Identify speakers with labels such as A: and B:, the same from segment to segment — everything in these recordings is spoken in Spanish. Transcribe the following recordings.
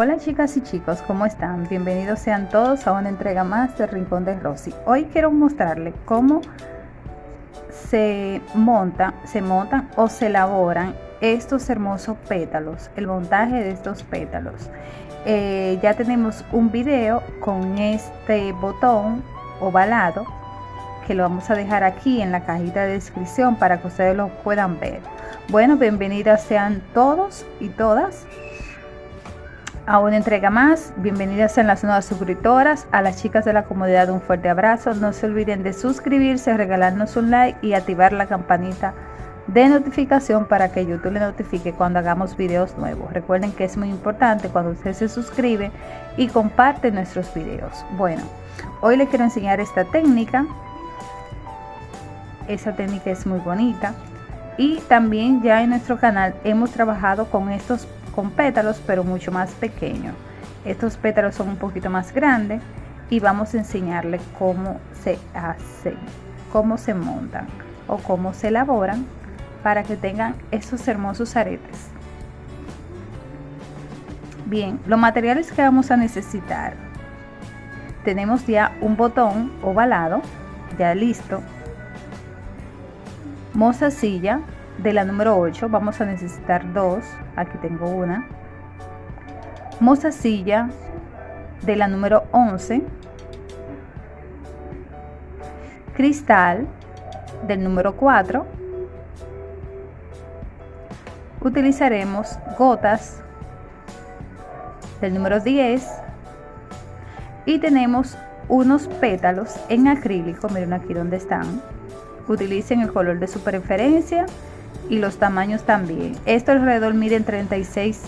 A: Hola chicas y chicos, ¿cómo están? Bienvenidos sean todos a una entrega más del Rincón de Rosy. Hoy quiero mostrarles cómo se monta, se montan o se elaboran estos hermosos pétalos, el montaje de estos pétalos. Eh, ya tenemos un video con este botón ovalado que lo vamos a dejar aquí en la cajita de descripción para que ustedes lo puedan ver. Bueno, bienvenidas sean todos y todas a una entrega más. Bienvenidas a las nuevas suscriptoras, a las chicas de la comunidad un fuerte abrazo. No se olviden de suscribirse, regalarnos un like y activar la campanita de notificación para que YouTube le notifique cuando hagamos videos nuevos. Recuerden que es muy importante cuando usted se suscribe y comparte nuestros videos. Bueno, hoy les quiero enseñar esta técnica. Esa técnica es muy bonita. Y también ya en nuestro canal hemos trabajado con estos con pétalos pero mucho más pequeños. Estos pétalos son un poquito más grandes y vamos a enseñarles cómo se hacen, cómo se montan o cómo se elaboran para que tengan esos hermosos aretes. Bien, los materiales que vamos a necesitar. Tenemos ya un botón ovalado, ya listo. Mozasilla, de la número 8 vamos a necesitar dos. Aquí tengo una. Mozasilla de la número 11 cristal del número 4 utilizaremos gotas del número 10 y tenemos unos pétalos en acrílico. Miren aquí donde están. Utilicen el color de su preferencia y los tamaños también. Esto alrededor mide 36,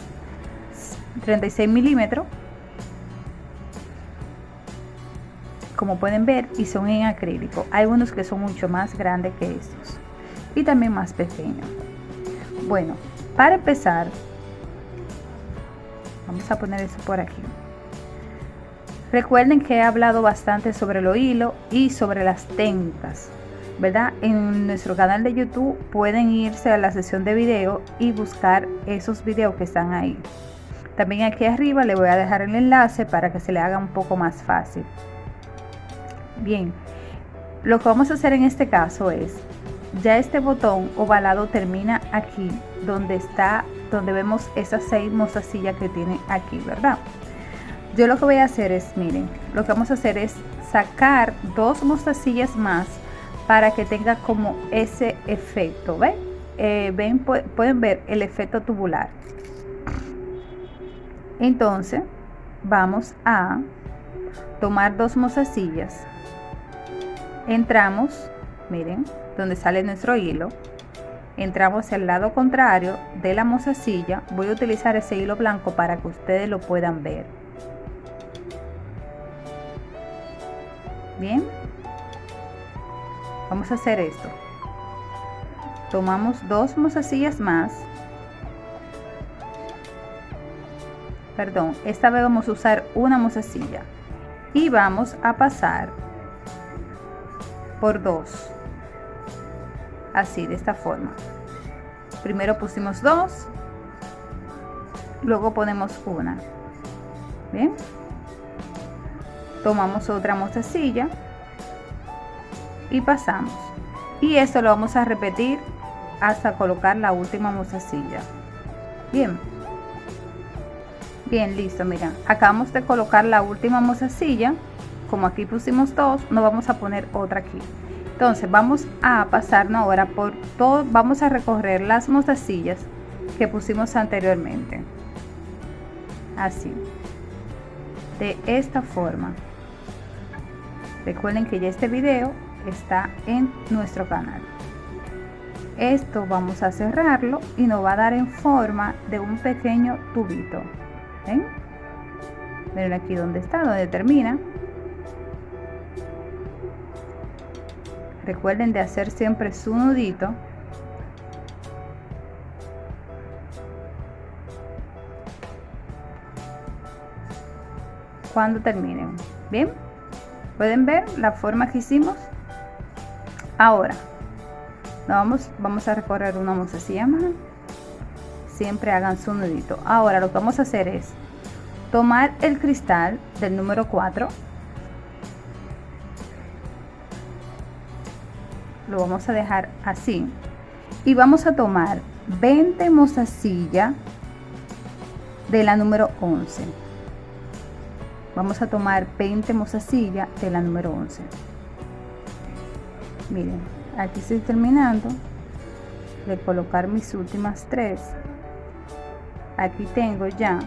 A: 36 milímetros. Como pueden ver y son en acrílico. Hay unos que son mucho más grandes que estos y también más pequeños. Bueno, para empezar, vamos a poner eso por aquí. Recuerden que he hablado bastante sobre lo hilo y sobre las técnicas ¿verdad? En nuestro canal de YouTube pueden irse a la sesión de video y buscar esos videos que están ahí. También aquí arriba le voy a dejar el enlace para que se le haga un poco más fácil. Bien, lo que vamos a hacer en este caso es, ya este botón ovalado termina aquí, donde está, donde vemos esas seis mostacillas que tiene aquí, ¿verdad? Yo lo que voy a hacer es, miren, lo que vamos a hacer es sacar dos mostacillas más para que tenga como ese efecto, ¿ven? Eh, ven pueden ver el efecto tubular. Entonces, vamos a tomar dos mozasillas. Entramos, miren, donde sale nuestro hilo. Entramos al lado contrario de la mozasilla. Voy a utilizar ese hilo blanco para que ustedes lo puedan ver. Bien, vamos a hacer esto. Tomamos dos mozasillas más. Perdón esta vez vamos a usar una mozasilla. Y vamos a pasar por dos. Así de esta forma. Primero pusimos dos luego ponemos una. Bien tomamos otra mozasilla y pasamos. Y esto lo vamos a repetir hasta colocar la última mozasilla. Bien. Bien listo mira. Acabamos de colocar la última mozasilla. Como aquí pusimos dos no vamos a poner otra aquí. Entonces vamos a pasarnos ahora por todo vamos a recorrer las mozasillas que pusimos anteriormente. Así. De esta forma. Recuerden que ya este video está en nuestro canal. Esto vamos a cerrarlo y nos va a dar en forma de un pequeño tubito. ¿ven? miren aquí donde está donde termina. Recuerden de hacer siempre su nudito. Cuando terminen. Bien pueden ver la forma que hicimos ahora vamos vamos a recorrer una mozasilla más siempre hagan su nudito. Ahora lo que vamos a hacer es tomar el cristal del número 4 lo vamos a dejar así. Y vamos a tomar 20 mostacilla de la número 11 vamos a tomar 20 mostacilla de la número 11 miren aquí estoy terminando de colocar mis últimas tres aquí tengo ya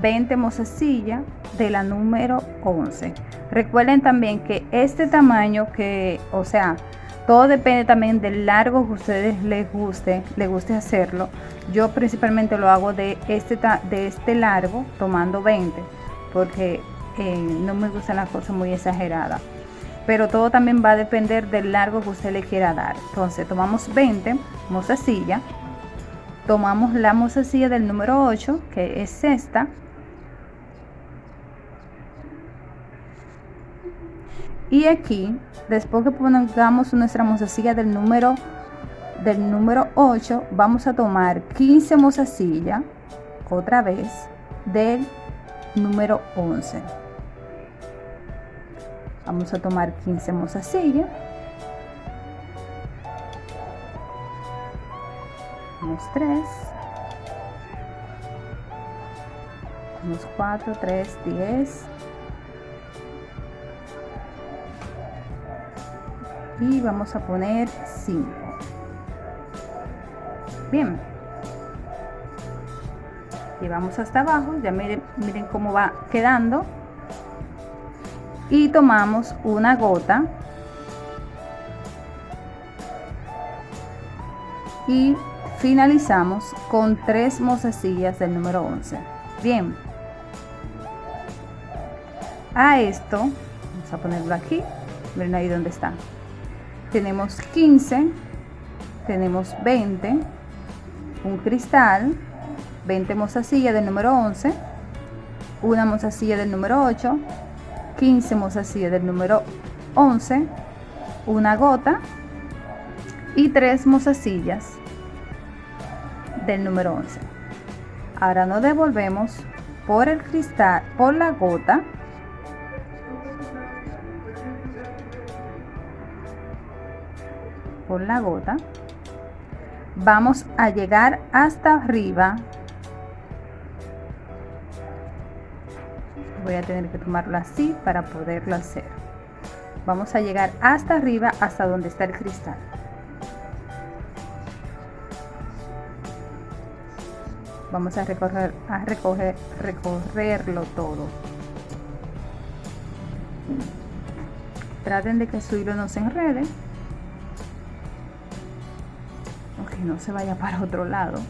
A: 20 mostacilla de la número 11 recuerden también que este tamaño que o sea todo depende también del largo que ustedes les guste, les guste hacerlo. Yo principalmente lo hago de este, de este largo, tomando 20, porque eh, no me gustan las cosas muy exageradas. Pero todo también va a depender del largo que usted le quiera dar. Entonces tomamos 20, mozasilla. Tomamos la mozasilla del número 8, que es esta. Y aquí después que pongamos nuestra mozasilla del número del número 8 vamos a tomar 15 mozasilla otra vez del número 11 vamos a tomar 15 mozasilla unos 3 unos 4 3 10 y vamos a poner 5 bien. Llevamos hasta abajo. Ya miren, miren cómo va quedando y tomamos una gota y finalizamos con tres mozecillas del número 11 bien. A esto vamos a ponerlo aquí miren ahí donde está. Tenemos 15, tenemos 20, un cristal, 20 mozasilla del número 11, una mozasilla del número 8, 15 mozasilla del número 11, una gota y 3 mozasillas del número 11. Ahora nos devolvemos por el cristal, por la gota por la gota vamos a llegar hasta arriba voy a tener que tomarlo así para poderlo hacer. Vamos a llegar hasta arriba hasta donde está el cristal. Vamos a recorrer a recoger recorrerlo todo. Traten de que su hilo no se enrede. No se vaya para otro lado.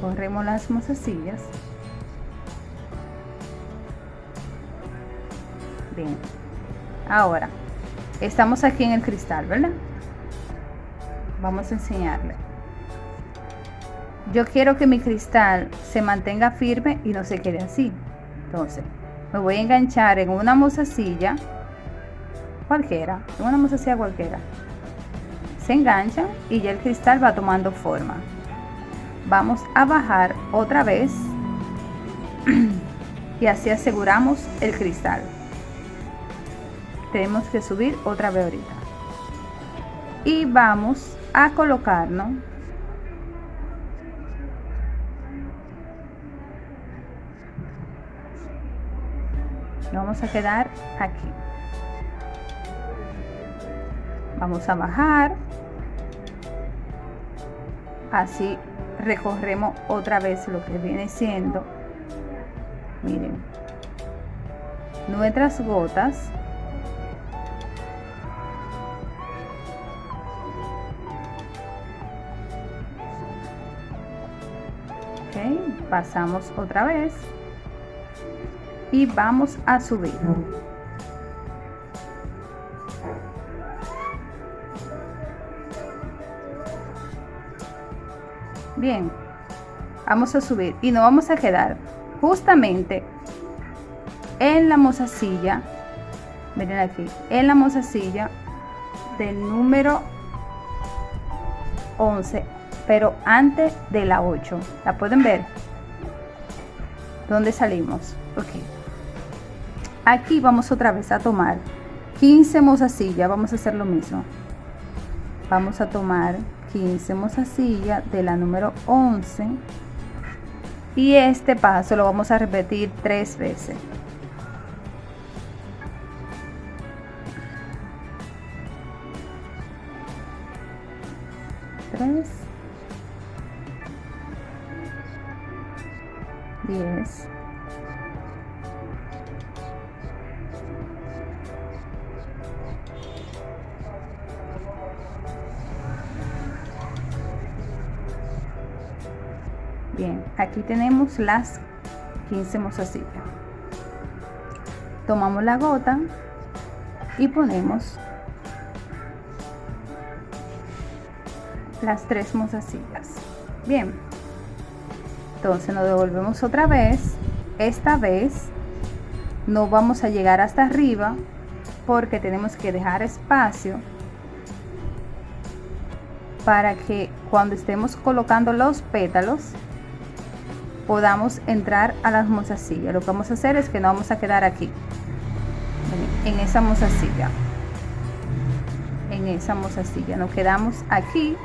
A: Recorremos las mozasillas. Bien. Ahora, estamos aquí en el cristal, ¿verdad? Vamos a enseñarle. Yo quiero que mi cristal se mantenga firme y no se quede así. Entonces, me voy a enganchar en una mozasilla cualquiera, en una mozasilla cualquiera. Se engancha y ya el cristal va tomando forma. Vamos a bajar otra vez y así aseguramos el cristal. Tenemos que subir otra vez ahorita. Y vamos a colocarnos vamos a quedar aquí vamos a bajar así recorremos otra vez lo que viene siendo. Miren. Nuestras gotas. Pasamos otra vez. Y vamos a subir. Bien, vamos a subir y nos vamos a quedar justamente en la mozasilla, miren aquí, en la mozasilla del número 11 pero antes de la 8 la pueden ver ¿Dónde salimos ok. Aquí vamos otra vez a tomar 15 mozasillas vamos a hacer lo mismo. Vamos a tomar 15 mozasillas de la número 11 y este paso lo vamos a repetir tres veces las 15 mozasillas. Tomamos la gota y ponemos las tres mozasillas. Bien, entonces nos devolvemos otra vez. Esta vez no vamos a llegar hasta arriba porque tenemos que dejar espacio para que cuando estemos colocando los pétalos podamos entrar a las mozasillas. Lo que vamos a hacer es que no vamos a quedar aquí, en esa mozasilla. En esa mozasilla. Nos quedamos aquí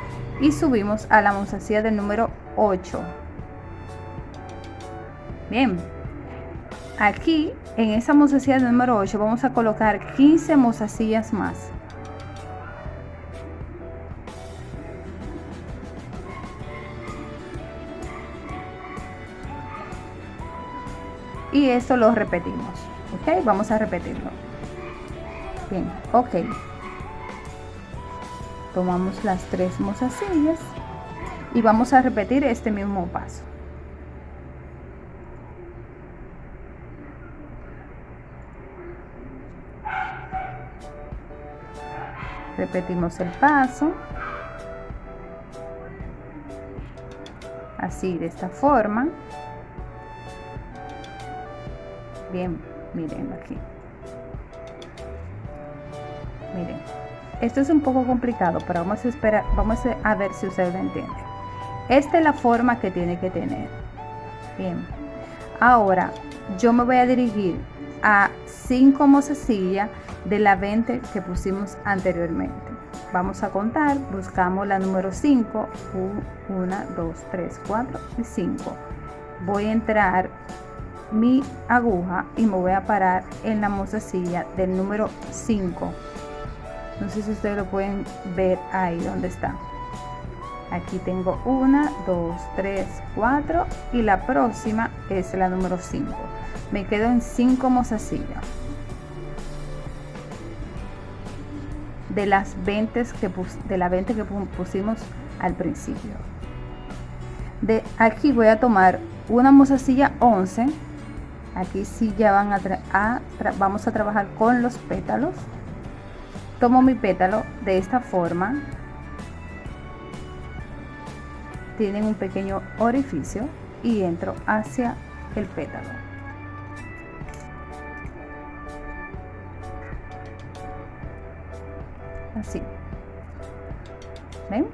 A: y subimos a la mozasilla del número 8. Bien. Aquí, en esa mozasilla del número 8, vamos a colocar 15 mozasillas más. Y esto lo repetimos ok vamos a repetirlo. Bien ok. Tomamos las tres mozasillas y vamos a repetir este mismo paso. Repetimos el paso. Así de esta forma bien miren aquí. Miren esto es un poco complicado pero vamos a esperar vamos a ver si ustedes lo entienden esta es la forma que tiene que tener. Bien. Ahora yo me voy a dirigir a 5 mozasillas de la 20 que pusimos anteriormente. Vamos a contar buscamos la número 5 1 2 3 4 y 5 voy a entrar mi aguja y me voy a parar en la mozasilla del número 5 no sé si ustedes lo pueden ver ahí donde está. Aquí tengo una dos tres cuatro y la próxima es la número 5 me quedo en 5 mozasillas. De las 20 que de la 20 que pusimos al principio. De aquí voy a tomar una mozasilla 11 aquí sí ya van a, vamos a trabajar con los pétalos. Tomo mi pétalo de esta forma. Tienen un pequeño orificio y entro hacia el pétalo. Así. Ven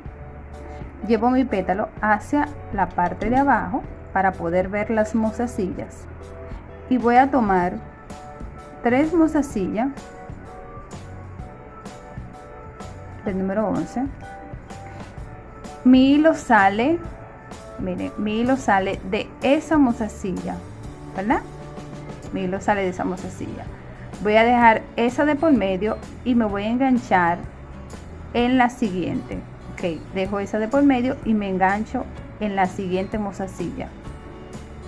A: llevo mi pétalo hacia la parte de abajo para poder ver las mozasillas y voy a tomar tres mozasillas del número 11 mi hilo sale miren mi hilo sale de esa mozasilla verdad mi hilo sale de esa mozasilla. Voy a dejar esa de por medio y me voy a enganchar en la siguiente. Ok dejo esa de por medio y me engancho en la siguiente mozasilla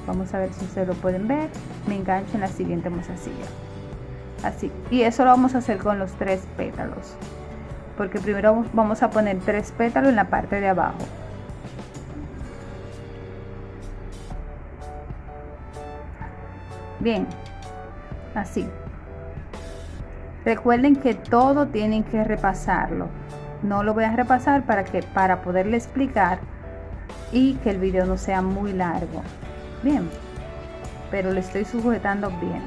A: vamos a ver si ustedes lo pueden ver. Me engancho en la siguiente mozasilla. Así y eso lo vamos a hacer con los tres pétalos. Porque primero vamos a poner tres pétalos en la parte de abajo. Bien así. Recuerden que todo tienen que repasarlo. No lo voy a repasar para que para poderle explicar y que el video no sea muy largo bien pero le estoy sujetando bien.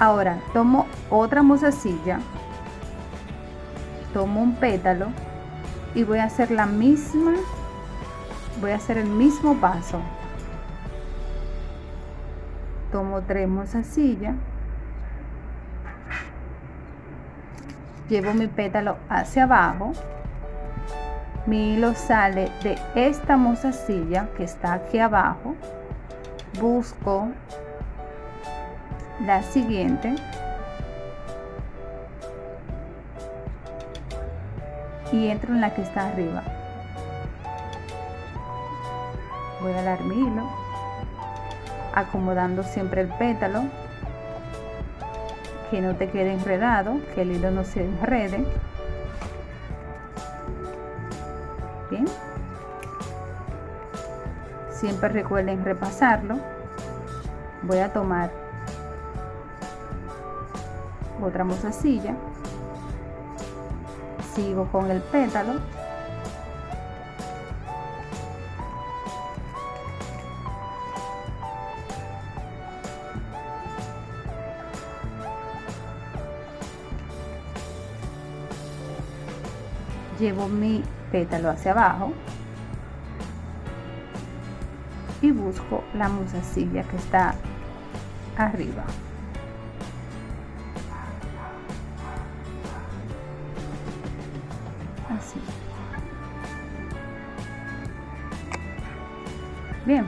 A: Ahora tomo otra mozasilla tomo un pétalo y voy a hacer la misma voy a hacer el mismo paso. Tomo tres mozasillas llevo mi pétalo hacia abajo mi hilo sale de esta mozasilla que está aquí abajo busco la siguiente. Y entro en la que está arriba. Voy a dar mi hilo acomodando siempre el pétalo que no te quede enredado que el hilo no se enrede siempre recuerden repasarlo. Voy a tomar otra mozasilla sigo con el pétalo. Llevo mi pétalo hacia abajo y busco la musacilla que está arriba. Así. Bien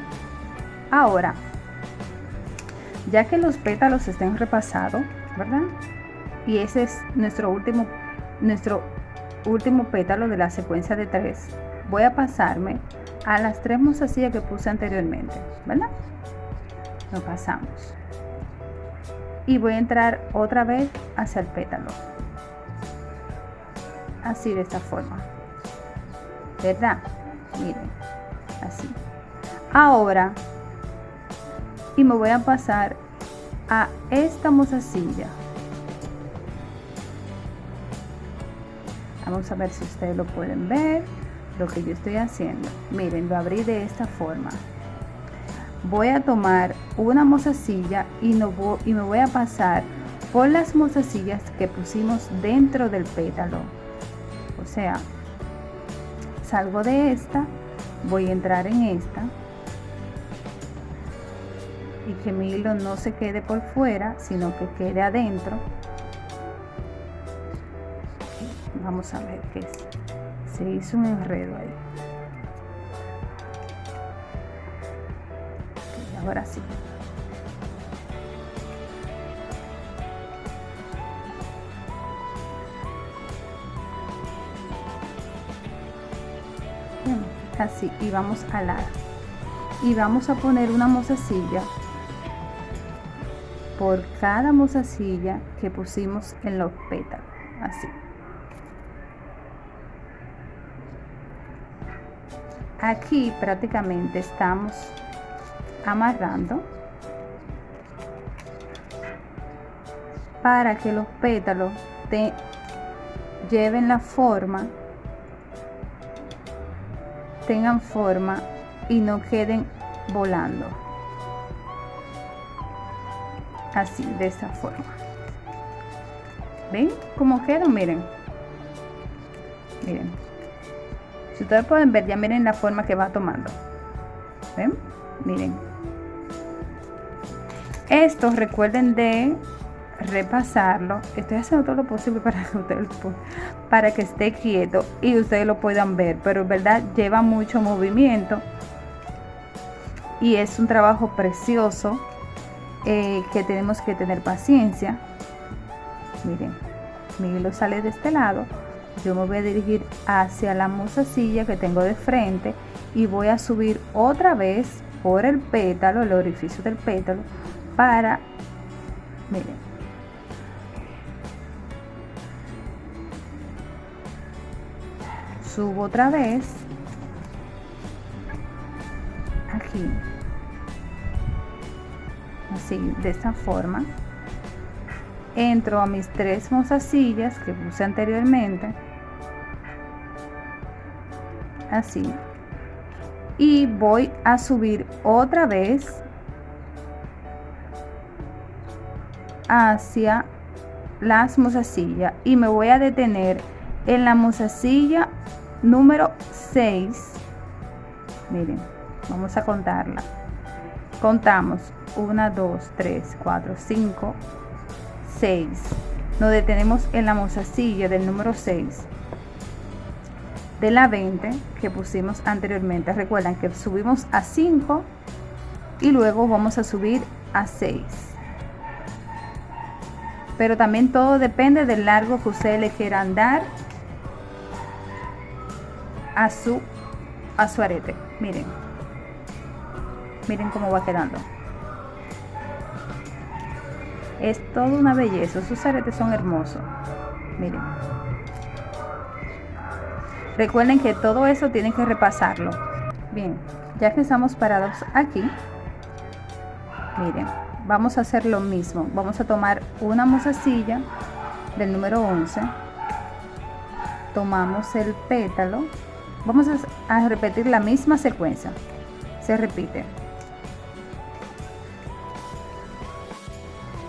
A: ahora ya que los pétalos estén repasados verdad y ese es nuestro último nuestro último pétalo de la secuencia de tres voy a pasarme a las tres mozasillas que puse anteriormente verdad lo pasamos. Y voy a entrar otra vez hacia el pétalo. Así de esta forma. Verdad miren así. Ahora y me voy a pasar a esta mozasilla. Vamos a ver si ustedes lo pueden ver lo que yo estoy haciendo. Miren lo abrí de esta forma. Voy a tomar una mozasilla y, no y me voy a pasar por las mozasillas que pusimos dentro del pétalo. O sea salgo de esta voy a entrar en esta y que mi hilo no se quede por fuera sino que quede adentro. Vamos a ver qué es se hizo un enredo ahí. Ahora sí. Así y vamos a la y vamos a poner una mozasilla por cada mozasilla que pusimos en los pétalos así aquí prácticamente estamos amarrando para que los pétalos te lleven la forma tengan forma y no queden volando. Así de esta forma. Ven como quedan miren. Miren si ustedes pueden ver ya miren la forma que va tomando. Ven miren. Esto recuerden de repasarlo. Estoy haciendo todo lo posible para que ustedes para que esté quieto y ustedes lo puedan ver pero en verdad lleva mucho movimiento y es un trabajo precioso eh, que tenemos que tener paciencia. Miren mi hilo sale de este lado yo me voy a dirigir hacia la musacilla que tengo de frente y voy a subir otra vez por el pétalo el orificio del pétalo para miren. Subo otra vez. Aquí. Así de esta forma. Entro a mis tres mozasillas que puse anteriormente así. Y voy a subir otra vez hacia las mozasillas y me voy a detener en la mozasilla número 6, miren, vamos a contarla. Contamos. 1, 2, 3, 4, 5, 6. Nos detenemos en la mozasilla del número 6 de la 20 que pusimos anteriormente. Recuerdan que subimos a 5 y luego vamos a subir a 6. Pero también todo depende del largo que ustedes le quieran dar a su, a su arete. Miren. Miren cómo va quedando. Es toda una belleza. Sus aretes son hermosos. Miren. Recuerden que todo eso tienen que repasarlo. Bien, ya que estamos parados aquí, miren, vamos a hacer lo mismo. Vamos a tomar una mozasilla del número 11. Tomamos el pétalo. Vamos a repetir la misma secuencia. Se repite.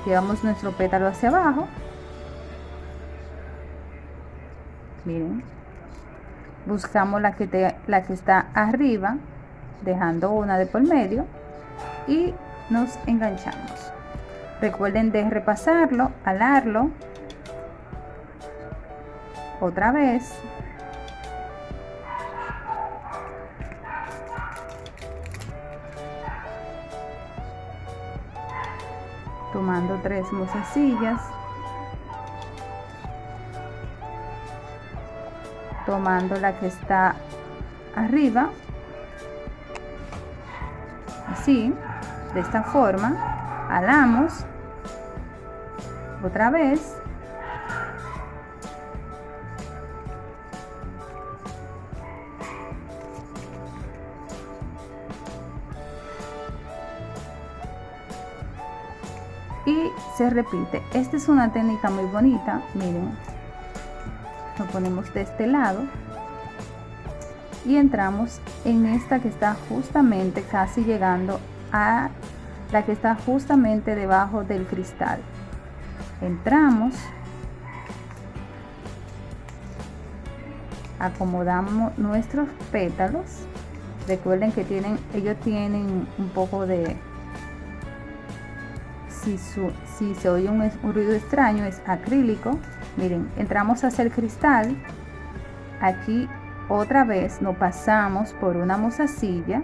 A: Llevamos nuestro pétalo hacia abajo. Miren. Buscamos la que, la que está arriba, dejando una de por medio. Y nos enganchamos. Recuerden de repasarlo, alarlo. Otra vez. tomando tres mozasillas tomando la que está arriba. Así de esta forma alamos. Otra vez. Y se repite. Esta es una técnica muy bonita miren lo ponemos de este lado y entramos en esta que está justamente casi llegando a la que está justamente debajo del cristal. Entramos acomodamos nuestros pétalos. Recuerden que tienen ellos tienen un poco de si, si se oye un, un ruido extraño es acrílico miren entramos hacia el cristal. Aquí otra vez nos pasamos por una mozasilla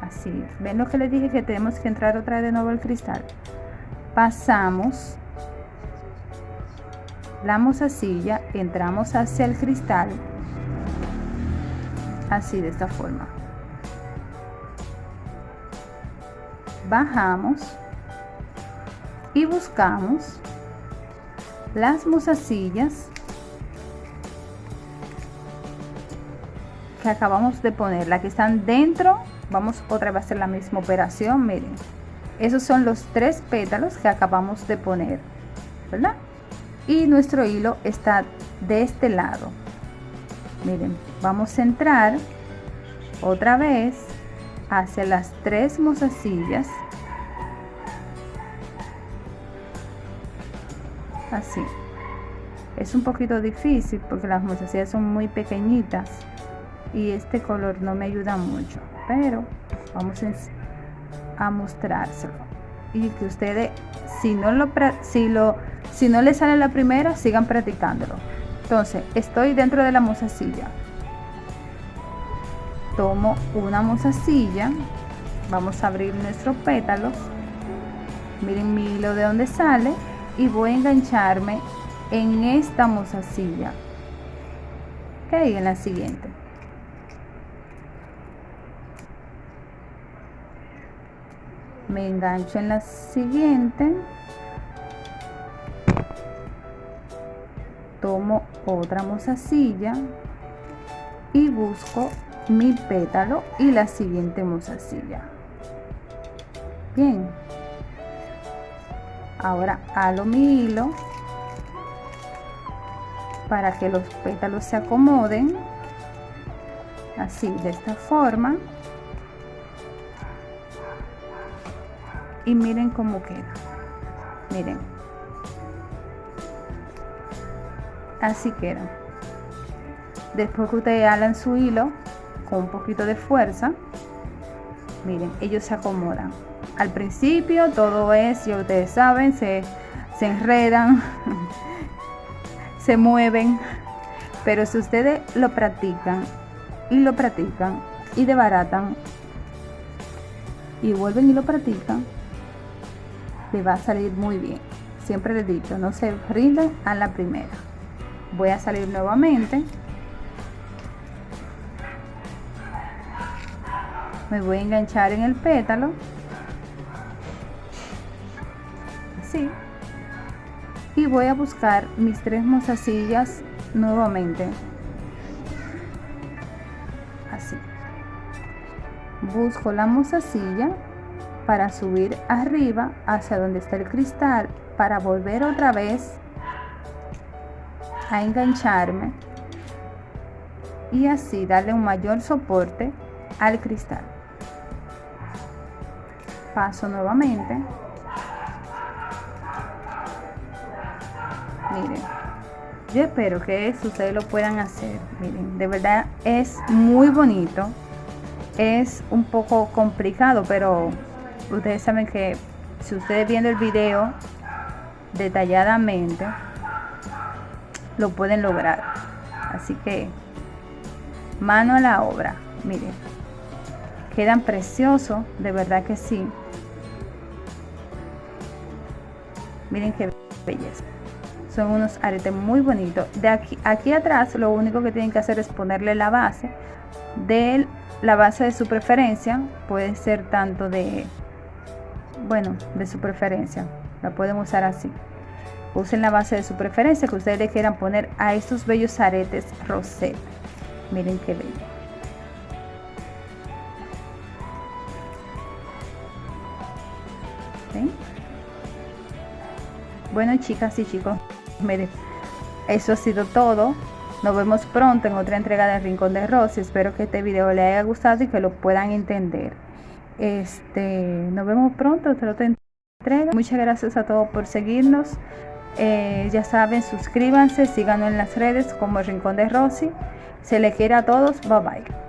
A: así ven lo que les dije que tenemos que entrar otra vez de nuevo al cristal pasamos la mozasilla entramos hacia el cristal. Así de esta forma. Bajamos y buscamos las mozasillas que acabamos de poner, la que están dentro, vamos otra vez a hacer la misma operación, miren, esos son los tres pétalos que acabamos de poner, ¿verdad? Y nuestro hilo está de este lado. Miren, vamos a entrar otra vez hacia las tres mozasillas así. Es un poquito difícil porque las mozasillas son muy pequeñitas y este color no me ayuda mucho pero vamos a mostrárselo. Y que ustedes si no lo si lo si no les sale la primera sigan practicándolo. Entonces estoy dentro de la mozasilla. Tomo una mozasilla. Vamos a abrir nuestros pétalos miren mi hilo de donde sale y voy a engancharme en esta mozasilla. Ok en la siguiente. Me engancho en la siguiente. Tomo otra mozasilla y busco mi pétalo y la siguiente mozasilla. Bien ahora halo mi hilo para que los pétalos se acomoden así de esta forma. Y miren cómo queda. Miren. Así queda. Después que ustedes alan su hilo con un poquito de fuerza miren ellos se acomodan al principio todo es ya ustedes saben se, se enredan se mueven pero si ustedes lo practican y lo practican y debaratan y vuelven y lo practican le va a salir muy bien. Siempre les dicho no se rinden a la primera. Voy a salir nuevamente. Me voy a enganchar en el pétalo y voy a buscar mis tres mozasillas nuevamente. Así. Busco la mozasilla para subir arriba hacia donde está el cristal para volver otra vez a engancharme y así darle un mayor soporte al cristal. Paso nuevamente miren. Yo espero que ustedes lo puedan hacer miren. De verdad es muy bonito. Es un poco complicado pero ustedes saben que si ustedes viendo el video detalladamente lo pueden lograr. Así que mano a la obra miren. Quedan preciosos de verdad que sí. Miren qué belleza son unos aretes muy bonitos. De aquí aquí atrás lo único que tienen que hacer es ponerle la base de la base de su preferencia. Puede ser tanto de bueno de su preferencia. La pueden usar así. Usen la base de su preferencia que ustedes le quieran poner a estos bellos aretes rosette miren qué bello. Bueno chicas y chicos miren eso ha sido todo nos vemos pronto en otra entrega del Rincón de Rosy. Espero que este video les haya gustado y que lo puedan entender. Este, nos vemos pronto en otra entrega. Muchas gracias a todos por seguirnos. Eh, ya saben, suscríbanse, síganos en las redes como el Rincón de Rosy. Se les quiere a todos. Bye bye.